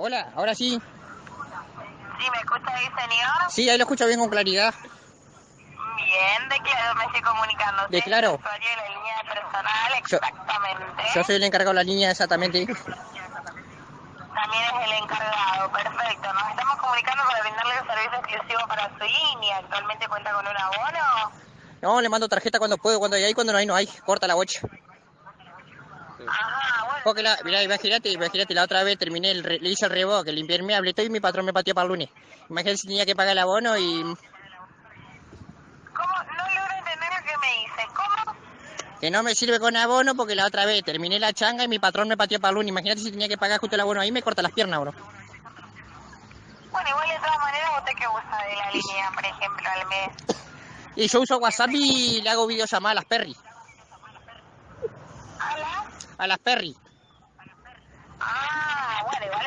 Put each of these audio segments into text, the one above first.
Hola, ahora sí. ¿Sí me escucha ahí, señor? Sí, ahí lo escucho bien con claridad. Bien, ¿de claro me estoy comunicando? De Claro. Usuario de la línea personal, exactamente. Yo soy el encargado de la línea exactamente. También es el encargado, perfecto. Nos estamos comunicando para brindarle un servicio exclusivo para su línea. ¿Actualmente cuenta con un abono? No, le mando tarjeta cuando puedo, cuando hay, cuando no hay, no hay. Corta la bocha. Ajá. Porque la, mirá, imagínate, imagínate, la otra vez terminé, el le hice el reboque, limpié el hablé todo y mi patrón me pateó para el lunes. Imagínate si tenía que pagar el abono y ¿Cómo? No logro entender lo que me dice. ¿Cómo? que no me sirve con abono porque la otra vez terminé la changa y mi patrón me pateó para el lunes. Imagínate si tenía que pagar justo el abono ahí me corta las piernas, bro. Bueno, igual de todas maneras, ¿usted qué usa de la línea, por ejemplo, al mes? Y yo uso WhatsApp y le hago videollamadas a las Perry. ¿Hola? A las Perry.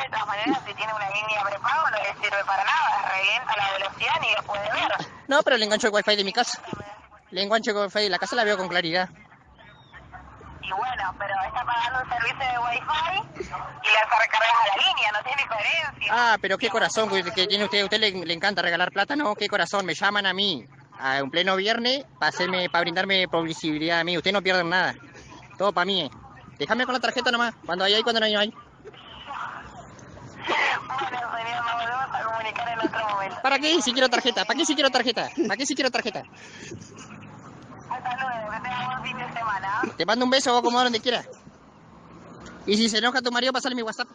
De todas maneras, si tiene una línea prepago no le sirve para nada, revienta la velocidad ni lo puede ver. No, pero le engancho el wifi de mi casa. Le engancho el wifi de la casa, la veo con claridad. Y bueno, pero está pagando un servicio de wifi y le hace recargas a la línea, no tiene coherencia. Ah, pero qué corazón que que tiene usted. ¿A usted le, le encanta regalar plata? No, qué corazón. Me llaman a mí a un pleno viernes para hacerme, para brindarme publicidad a mí. Usted no pierde nada. Todo para mí. eh. Déjame con la tarjeta nomás. Cuando hay, hay, cuando no hay, no hay. Señor, volvemos a comunicar en otro momento. ¿Para qué si quiero tarjeta? ¿Para qué si quiero tarjeta? ¿Para qué si quiero tarjeta? Hasta luego, que tenga buen fin de semana. Te mando un beso o como donde quiera. Y si se enoja tu marido, pasale mi WhatsApp.